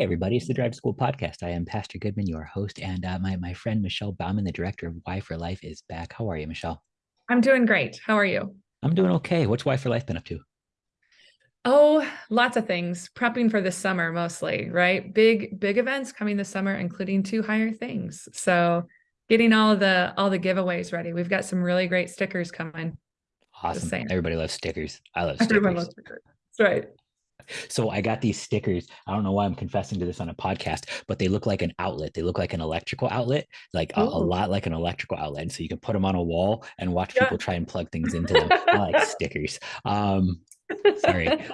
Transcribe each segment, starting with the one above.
Hey, everybody, it's the Drive to School podcast. I am Pastor Goodman, your host, and uh, my, my friend Michelle Bauman, the director of Y for Life, is back. How are you, Michelle? I'm doing great. How are you? I'm doing okay. What's Y for Life been up to? Oh, lots of things. Prepping for the summer mostly, right? Big, big events coming this summer, including two higher things. So getting all the all the giveaways ready. We've got some really great stickers coming. Awesome. Everybody loves stickers. I love stickers. Everyone loves stickers. That's right. So I got these stickers. I don't know why I'm confessing to this on a podcast, but they look like an outlet. They look like an electrical outlet, like a, a, lot like an electrical outlet. And so you can put them on a wall and watch yeah. people try and plug things into them. I like stickers. Um, sorry.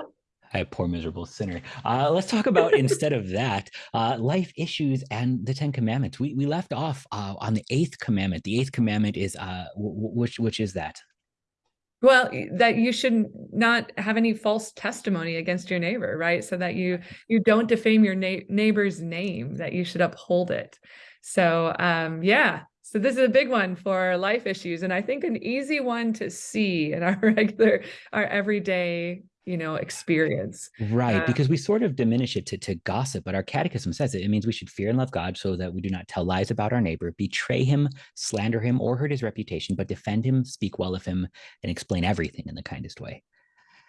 I poor miserable sinner. Uh, let's talk about instead of that, uh, life issues and the Ten Commandments. We we left off uh, on the eighth commandment. The eighth commandment is uh, which which is that? Well that you should not have any false testimony against your neighbor right? So that you you don't defame your na neighbor's name that you should uphold it. So um yeah. So this is a big one for life issues and i think an easy one to see in our regular our everyday you know experience right uh, because we sort of diminish it to, to gossip but our catechism says it. It means we should fear and love god so that we do not tell lies about our neighbor betray him slander him or hurt his reputation but defend him speak well of him and explain everything in the kindest way.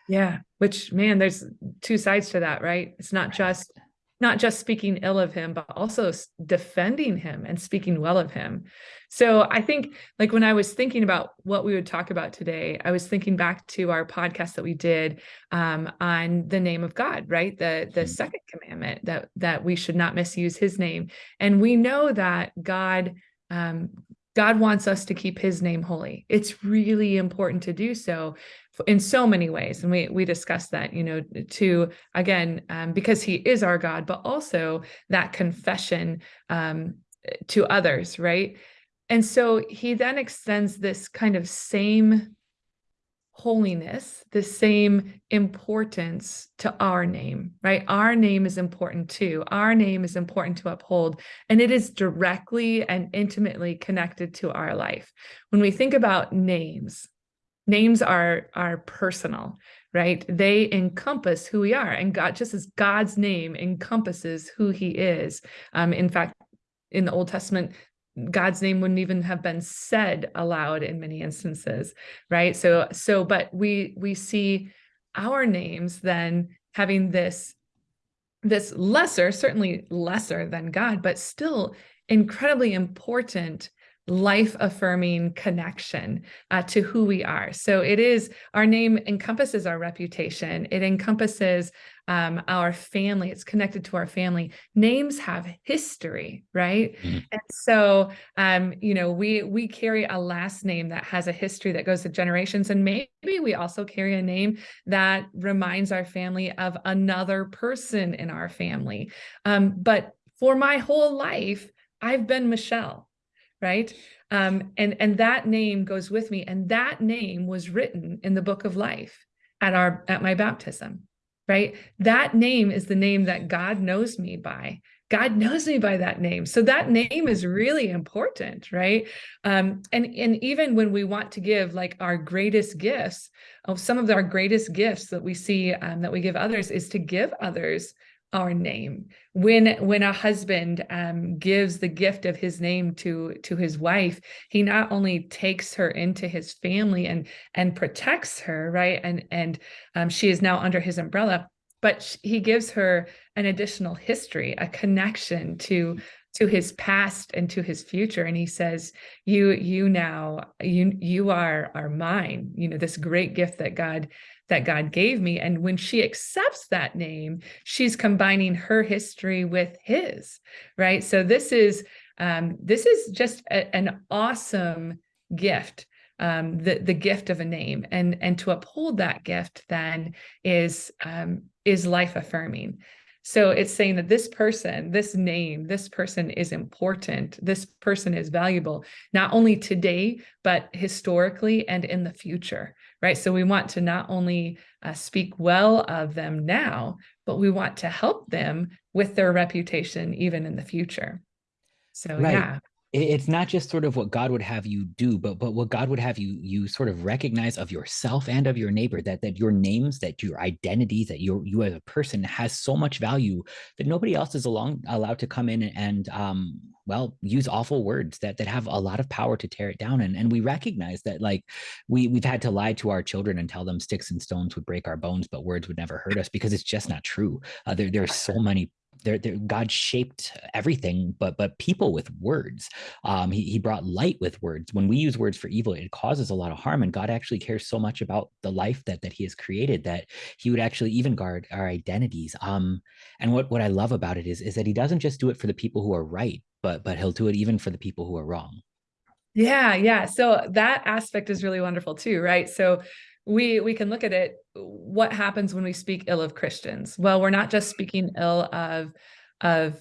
Yeah which man there's two sides to that right? It's not right. just not just speaking ill of him, but also defending him and speaking well of him. So I think like when I was thinking about what we would talk about today, I was thinking back to our podcast that we did um, on the name of God, right? The the mm-hmm. second commandment that that we should not misuse his name. And we know that God um, God wants us to keep his name holy. It's really important to do so in so many ways. And we we discussed that, you know, to again, um, because he is our God, but also that confession um, to others, right? And so he then extends this kind of same holiness, the same importance to our name, right? Our name is important too. Our name is important to uphold, and it is directly and intimately connected to our life. When we think about names, names are are personal, right? They encompass who we are, and God, just as God's name encompasses who He is. Um, in fact, in the Old Testament, God's name wouldn't even have been said aloud in many instances, right? So, so, but we we see our names then having this this lesser, certainly lesser than God, but still incredibly important life affirming connection uh, to who we are. So it is our name encompasses our reputation. It encompasses um, our family. It's connected to our family. Names have history, right? Mm-hmm. And so, um, you know, we we carry a last name that has a history that goes to generations, and maybe we also carry a name that reminds our family of another person in our family. Um, but for my whole life, I've been Michelle right? Um, and and that name goes with me and that name was written in the book of life at our at my baptism right? That name is the name that god knows me by. God knows me by that name. So that name is really important right? Um, and and even when we want to give like our greatest gifts of oh, some of our greatest gifts that we see um, that we give others is to give others our name. When when a husband um, gives the gift of his name to to his wife he not only takes her into his family and and protects her right? And and um, she is now under his umbrella but he gives her an additional history a connection to to his past and to his future and he says you you now you you are are mine you know this great gift that god that God gave me. And when she accepts that name, she's combining her history with his, right? So this is um, this is just a, an awesome gift, um, the the gift of a name, and and to uphold that gift then is um, is life affirming. So it's saying that this person, this name, this person is important. This person is valuable, not only today, but historically and in the future right? So we want to not only uh, speak well of them now, but we want to help them with their reputation even in the future. So right. yeah. It's not just sort of what God would have you do, but but what God would have you you sort of recognize of yourself and of your neighbor that that your names, that your identity, that you you as a person has so much value that nobody else is along allowed to come in and um well use awful words that that have a lot of power to tear it down. And and we recognize that like we we've had to lie to our children and tell them sticks and stones would break our bones but words would never hurt us because it's just not true. Uh, there there's so many there, there God shaped everything, but but people with words. Um, he, he brought light with words. When we use words for evil, it causes a lot of harm. And God actually cares so much about the life that that He has created that He would actually even guard our identities. Um, and what what I love about it is is that He doesn't just do it for the people who are right, but but He'll do it even for the people who are wrong. Yeah, yeah. So that aspect is really wonderful too, right? So we we can look at it what happens when we speak ill of christians? Well we're not just speaking ill of of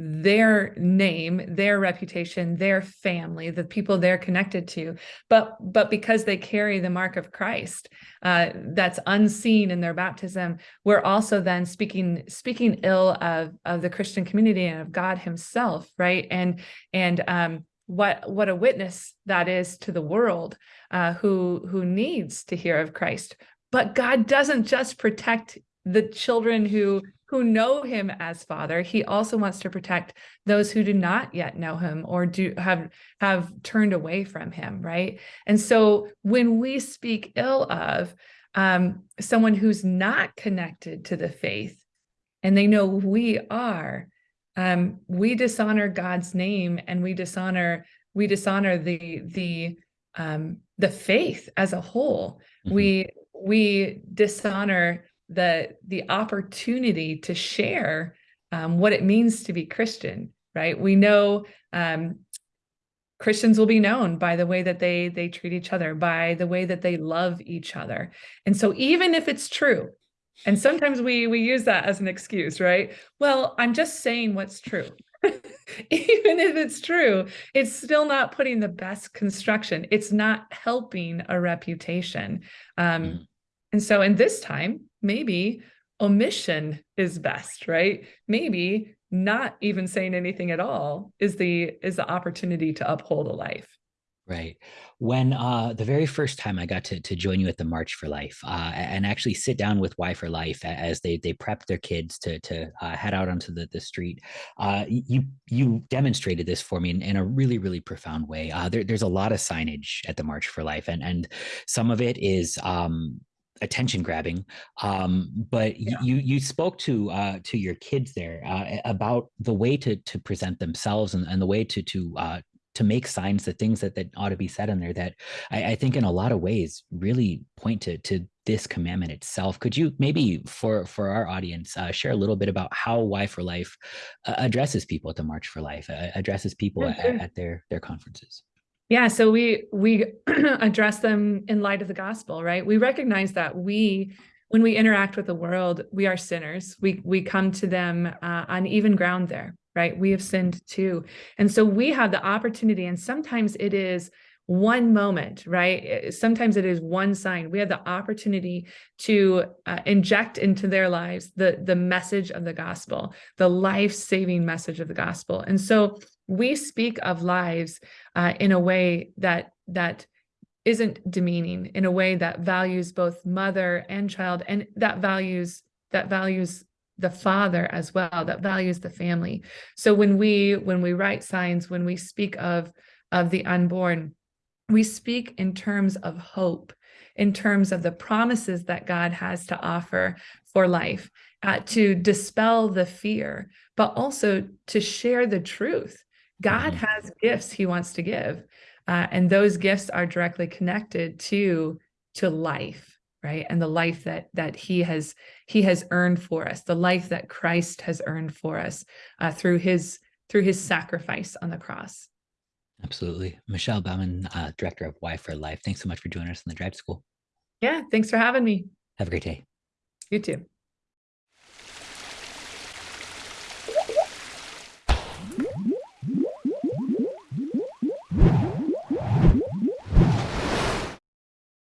their name their reputation their family the people they're connected to but but because they carry the mark of christ uh, that's unseen in their baptism we're also then speaking speaking ill of of the christian community and of god himself right? And and um what what a witness that is to the world uh, who who needs to hear of Christ. But God doesn't just protect the children who who know him as father he also wants to protect those who do not yet know him or do have have turned away from him right and so when we speak ill of um, someone who's not connected to the faith and they know we are um, we dishonor God's name and we dishonor we dishonor the the um, the faith as a whole. Mm-hmm. We we dishonor the the opportunity to share um, what it means to be Christian. Right? We know um, Christians will be known by the way that they they treat each other, by the way that they love each other. And so even if it's true and sometimes we we use that as an excuse, right? Well, I'm just saying what's true. Even if it's true, it's still not putting the best construction. It's not helping a reputation. Um, mm. And so in this time, maybe omission is best, right? Maybe not even saying anything at all is the is the opportunity to uphold a life. Right. When uh, the very first time I got to, to join you at the March for Life uh, and actually sit down with Y for Life as they they prep their kids to to uh, head out onto the, the street, uh, you you demonstrated this for me in, in a really really profound way. Uh, there, there's a lot of signage at the March for Life, and and some of it is um, attention grabbing um, but yeah. you you spoke to uh, to your kids there uh, about the way to to present themselves and, and the way to to uh, to make signs the things that, that ought to be said in there that I, I think in a lot of ways really point to to this commandment itself could you maybe for for our audience uh, share a little bit about how Y for life uh, addresses people at the march for life uh, addresses people at, at their their conferences yeah, so we we address them in light of the gospel, right? We recognize that we when we interact with the world, we are sinners. We we come to them uh, on even ground there, right? We have sinned too. And so we have the opportunity, and sometimes it is one moment, right? Eh, sometimes it is one sign. We have the opportunity to uh, inject into their lives the, the message of the gospel, the life saving message of the gospel. And so we speak of lives uh, in a way that, that isn't demeaning, in a way that values both mother and child, and that values that values the father as well that values the family. So when we when we write signs when we speak of of the unborn we speak in terms of hope in terms of the promises that god has to offer for life uh, to dispel the fear but also to share the truth. God mm-hmm. has gifts he wants to give uh, and those gifts are directly connected to to life right? And the life that that he has he has earned for us the life that christ has earned for us uh, through his through his sacrifice on the cross. Absolutely. Michelle bauman uh, director of Y for life thanks so much for joining us in the drive school. Yeah thanks for having me. Have a great day. You too